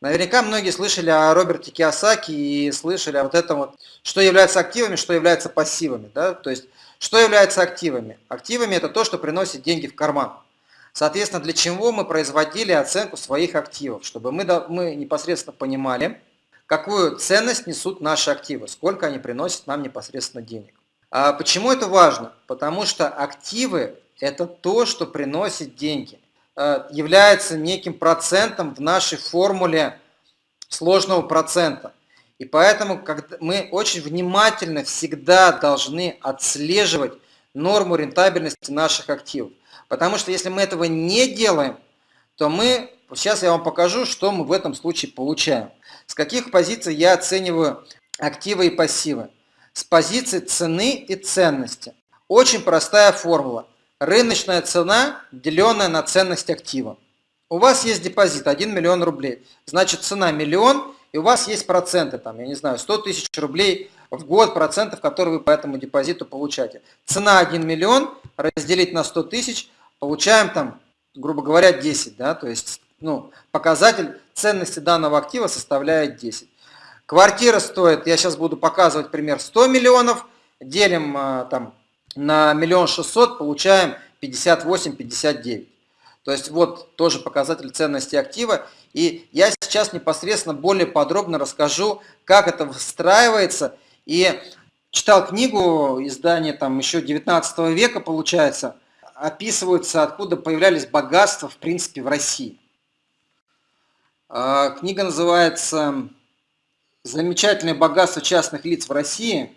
Наверняка многие слышали о Роберте Киосаки и слышали о вот этом вот, что является активами, что является пассивами. Да? То есть, что является активами? Активами это то, что приносит деньги в карман. Соответственно, для чего мы производили оценку своих активов? Чтобы мы, мы непосредственно понимали, какую ценность несут наши активы, сколько они приносят нам непосредственно денег. А почему это важно? Потому что активы – это то, что приносит деньги – Э, является неким процентом в нашей формуле сложного процента. И поэтому мы очень внимательно всегда должны отслеживать норму рентабельности наших активов. Потому что если мы этого не делаем, то мы, сейчас я вам покажу, что мы в этом случае получаем. С каких позиций я оцениваю активы и пассивы? С позиции цены и ценности. Очень простая формула рыночная цена, деленная на ценность актива. У вас есть депозит 1 миллион рублей, значит цена миллион, и у вас есть проценты, там, я не знаю, 100 тысяч рублей в год процентов, которые вы по этому депозиту получаете. Цена 1 миллион разделить на 100 тысяч, получаем там, грубо говоря, 10, да, то есть ну, показатель ценности данного актива составляет 10. Квартира стоит, я сейчас буду показывать пример, 100 миллионов, делим а, там на миллион шестьсот получаем 58-59. То есть вот тоже показатель ценности актива. И я сейчас непосредственно более подробно расскажу, как это выстраивается. И читал книгу, издание там еще 19 века получается, описываются, откуда появлялись богатства в принципе в России. А, книга называется «Замечательное богатство частных лиц в России».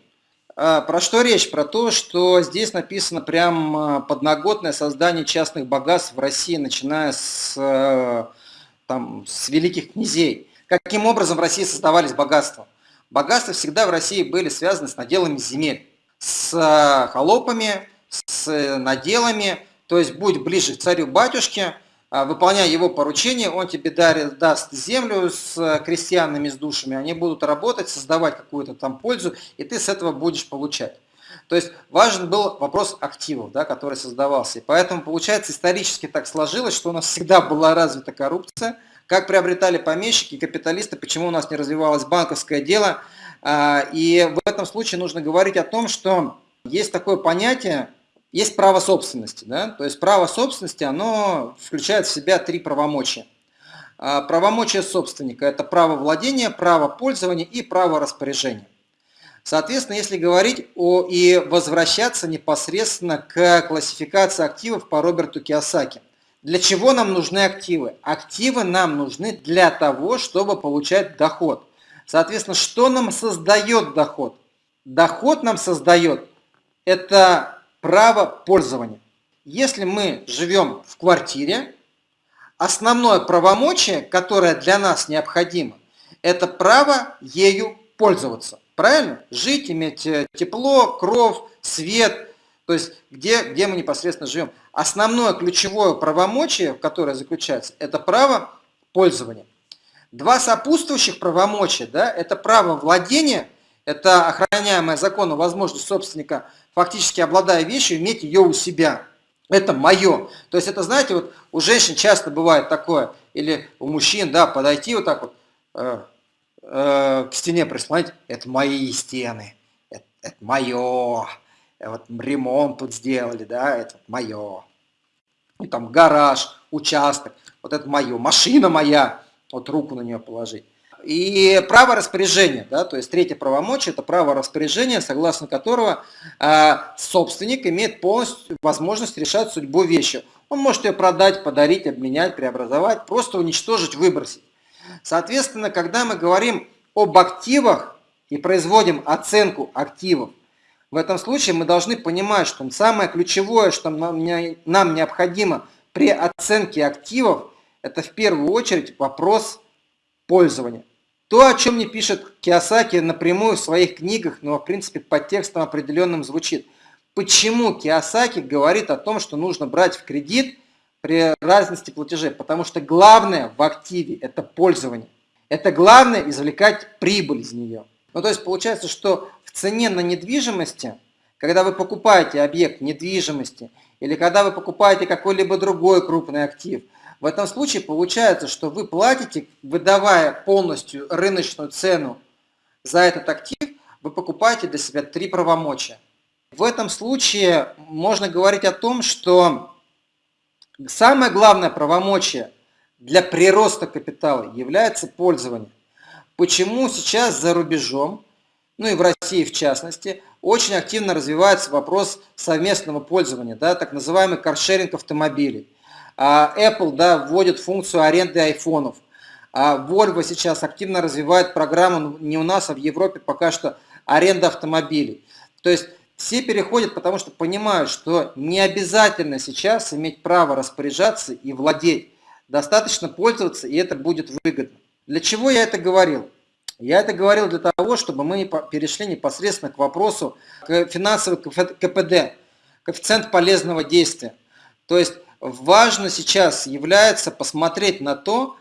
А, про что речь? Про то, что здесь написано прям а, подноготное создание частных богатств в России, начиная с, э, там, с великих князей. Каким образом в России создавались богатства? Богатства всегда в России были связаны с наделами земель, с э, холопами, с наделами, то есть будь ближе к царю-батюшке, а, выполняя его поручение, он тебе дарит, даст землю с э, крестьянами, с душами, они будут работать, создавать какую-то там пользу, и ты с этого будешь получать. То есть важен был вопрос активов, да, который создавался. И поэтому, получается, исторически так сложилось, что у нас всегда была развита коррупция, как приобретали помещики, капиталисты, почему у нас не развивалось банковское дело. А, и в этом случае нужно говорить о том, что есть такое понятие, есть право собственности. Да? То есть право собственности, оно включает в себя три правомочия. А, правомочия собственника – это право владения, право пользования и право распоряжения. Соответственно, если говорить о и возвращаться непосредственно к классификации активов по Роберту Киосаки. Для чего нам нужны активы? Активы нам нужны для того, чтобы получать доход. Соответственно, что нам создает доход? Доход нам создает – это право пользования. Если мы живем в квартире, основное правомочие, которое для нас необходимо, это право ею пользоваться. Правильно? Жить, иметь э, тепло, кров, свет, то есть где, где мы непосредственно живем. Основное ключевое правомочие, которое заключается, это право пользования. Два сопутствующих правомочия, да, это право владения, это охраняемая законом возможность собственника фактически обладая вещью, иметь ее у себя. Это мое. То есть это, знаете, вот у женщин часто бывает такое, или у мужчин, да, подойти вот так вот э, э, к стене прислонить, это мои стены, это, это мое, вот ремонт тут сделали, да, это мое. И там гараж, участок, вот это мое, машина моя, вот руку на нее положить. И право распоряжения, да, то есть третье правомочие, это право распоряжения, согласно которого э, собственник имеет полностью возможность решать судьбу вещи. Он может ее продать, подарить, обменять, преобразовать, просто уничтожить, выбросить. Соответственно, когда мы говорим об активах и производим оценку активов, в этом случае мы должны понимать, что самое ключевое, что нам, нам необходимо при оценке активов, это в первую очередь вопрос пользования. То, о чем не пишет Киосаки напрямую в своих книгах, но в принципе под текстом определенным звучит. Почему Киосаки говорит о том, что нужно брать в кредит при разности платежей? Потому что главное в активе – это пользование. Это главное извлекать прибыль из нее. Ну, то есть получается, что в цене на недвижимости, когда вы покупаете объект недвижимости или когда вы покупаете какой-либо другой крупный актив, в этом случае получается, что вы платите, выдавая полностью рыночную цену за этот актив, вы покупаете для себя три правомочия. В этом случае можно говорить о том, что самое главное правомочие для прироста капитала является пользование. Почему сейчас за рубежом, ну и в России в частности, очень активно развивается вопрос совместного пользования, да, так называемый каршеринг автомобилей. А Apple да, вводит функцию аренды айфонов. А Volvo сейчас активно развивает программу ну, не у нас, а в Европе пока что аренда автомобилей. То есть все переходят, потому что понимают, что не обязательно сейчас иметь право распоряжаться и владеть. Достаточно пользоваться, и это будет выгодно. Для чего я это говорил? Я это говорил для того, чтобы мы перешли непосредственно к вопросу к финансовой КПД, коэффициент полезного действия. То есть важно сейчас является посмотреть на то,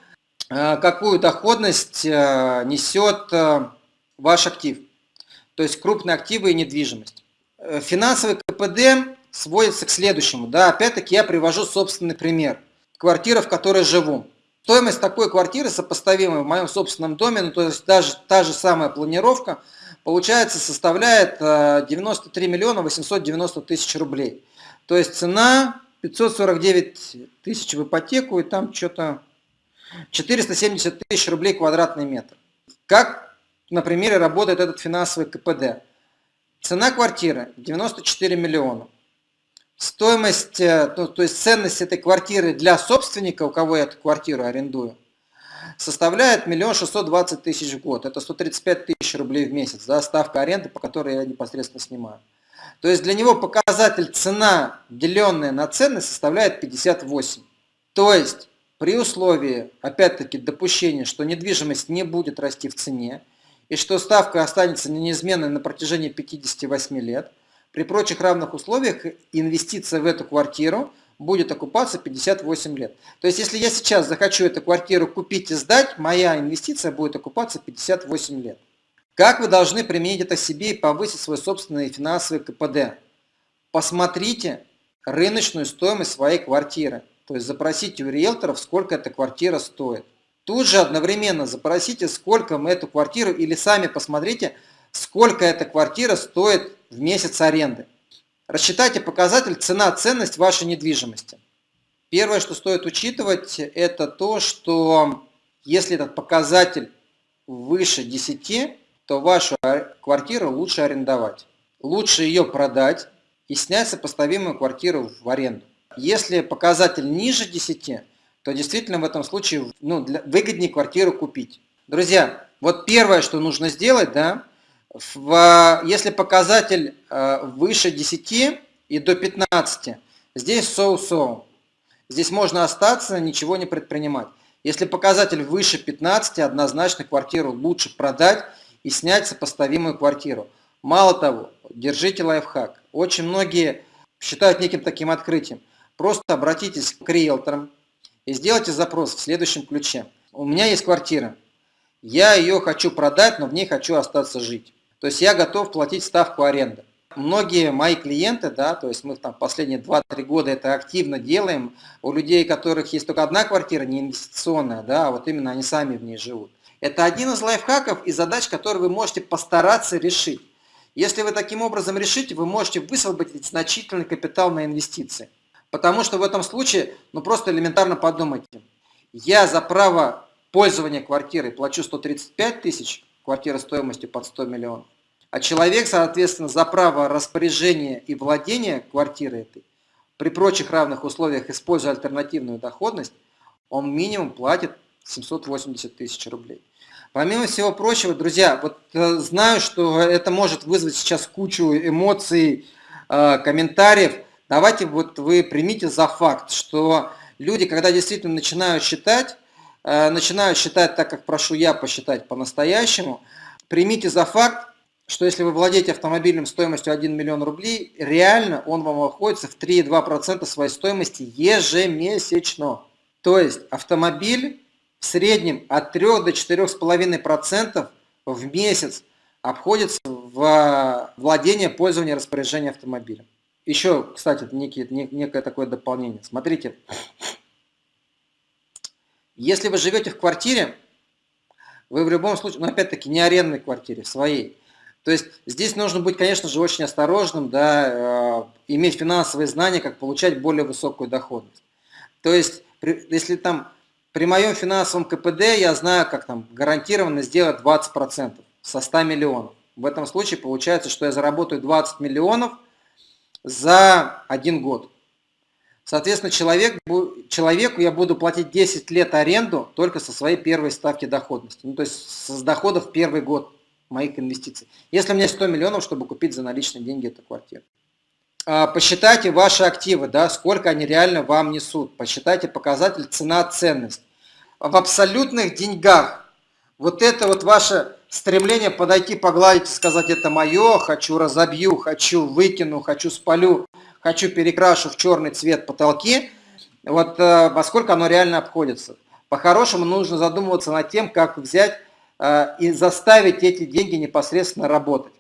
э, какую доходность э, несет э, ваш актив, то есть крупные активы и недвижимость. Финансовый КПД сводится к следующему. Да, Опять-таки я привожу собственный пример. Квартира, в которой живу. Стоимость такой квартиры, сопоставимой в моем собственном доме, ну, то есть даже та же самая планировка, получается, составляет 93 миллиона 890 тысяч рублей. То есть цена 549 тысяч в ипотеку, и там что-то 470 тысяч рублей квадратный метр. Как на примере работает этот финансовый КПД? Цена квартиры 94 миллиона. Стоимость, ну, то есть ценность этой квартиры для собственника, у кого я эту квартиру арендую, составляет миллион шестьсот двадцать тысяч в год. Это 135 тысяч рублей в месяц, да, ставка аренды, по которой я непосредственно снимаю. То есть для него показатель цена, деленная на ценность, составляет 58. То есть при условии, опять-таки, допущения, что недвижимость не будет расти в цене, и что ставка останется неизменной на протяжении 58 лет, при прочих равных условиях инвестиция в эту квартиру будет окупаться 58 лет. То есть, если я сейчас захочу эту квартиру купить и сдать, моя инвестиция будет окупаться 58 лет. Как вы должны применить это себе и повысить свой собственный финансовый КПД? Посмотрите рыночную стоимость своей квартиры. То есть запросите у риэлторов, сколько эта квартира стоит. Тут же одновременно запросите, сколько мы эту квартиру, или сами посмотрите, сколько эта квартира стоит в месяц аренды. Рассчитайте показатель цена-ценность вашей недвижимости. Первое, что стоит учитывать, это то, что если этот показатель выше 10, то вашу квартиру лучше арендовать. Лучше ее продать и снять сопоставимую квартиру в аренду. Если показатель ниже 10, то действительно в этом случае ну, для, выгоднее квартиру купить. Друзья, вот первое, что нужно сделать, да, в, если показатель э, выше 10 и до 15, здесь соу-соу. Здесь можно остаться, ничего не предпринимать. Если показатель выше 15, однозначно квартиру лучше продать и снять сопоставимую квартиру. Мало того, держите лайфхак. Очень многие считают неким таким открытием. Просто обратитесь к риэлторам и сделайте запрос в следующем ключе. У меня есть квартира. Я ее хочу продать, но в ней хочу остаться жить. То есть я готов платить ставку аренды. Многие мои клиенты, да, то есть мы там последние 2-3 года это активно делаем, у людей, у которых есть только одна квартира, не инвестиционная, да, а вот именно они сами в ней живут. Это один из лайфхаков и задач, которые вы можете постараться решить. Если вы таким образом решите, вы можете высвободить значительный капитал на инвестиции. Потому что в этом случае, ну просто элементарно подумайте. Я за право пользования квартирой плачу 135 тысяч, квартира стоимостью под 100 миллионов. А человек, соответственно, за право распоряжения и владения квартирой этой, при прочих равных условиях, используя альтернативную доходность, он минимум платит 780 тысяч рублей. Помимо всего прочего, друзья, вот э, знаю, что это может вызвать сейчас кучу эмоций, э, комментариев. Давайте вот вы примите за факт, что люди, когда действительно начинают считать, э, начинают считать так, как прошу я посчитать по-настоящему, примите за факт, что если вы владеете автомобилем стоимостью 1 миллион рублей, реально он вам обходится в 3,2% своей стоимости ежемесячно. То есть автомобиль в среднем от 3 до 4,5% в месяц обходится в владение, пользование, распоряжение автомобилем. Еще, кстати, некий, некое такое дополнение. Смотрите, если вы живете в квартире, вы в любом случае, ну опять-таки не арендной квартире, своей. То есть здесь нужно быть, конечно же, очень осторожным, да, э, иметь финансовые знания, как получать более высокую доходность. То есть, при, если там при моем финансовом КПД я знаю, как там гарантированно сделать 20% со 100 миллионов. В этом случае получается, что я заработаю 20 миллионов за один год. Соответственно, человек, человеку я буду платить 10 лет аренду только со своей первой ставки доходности. Ну, то есть с доходов первый год моих инвестиций. Если у меня 100 миллионов, чтобы купить за наличные деньги эту квартиру. А, посчитайте ваши активы, да, сколько они реально вам несут. Посчитайте показатель цена-ценность. В абсолютных деньгах вот это вот ваше стремление подойти, погладить и сказать, это мое, хочу разобью, хочу выкину, хочу спалю, хочу перекрашу в черный цвет потолки, вот э, во сколько оно реально обходится. По-хорошему нужно задумываться над тем, как взять э, и заставить эти деньги непосредственно работать.